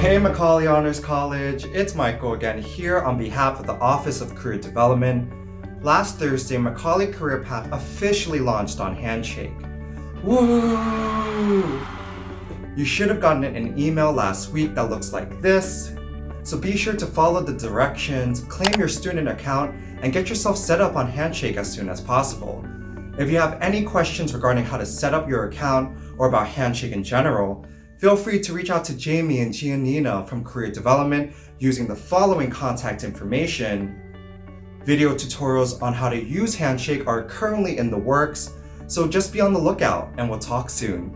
Hey Macaulay Honors College, it's Michael again here on behalf of the Office of Career Development. Last Thursday, Macaulay Career Path officially launched on Handshake. Woo! You should have gotten an email last week that looks like this. So be sure to follow the directions, claim your student account, and get yourself set up on Handshake as soon as possible. If you have any questions regarding how to set up your account or about Handshake in general, feel free to reach out to Jamie and Giannina from Career Development using the following contact information. Video tutorials on how to use Handshake are currently in the works, so just be on the lookout and we'll talk soon.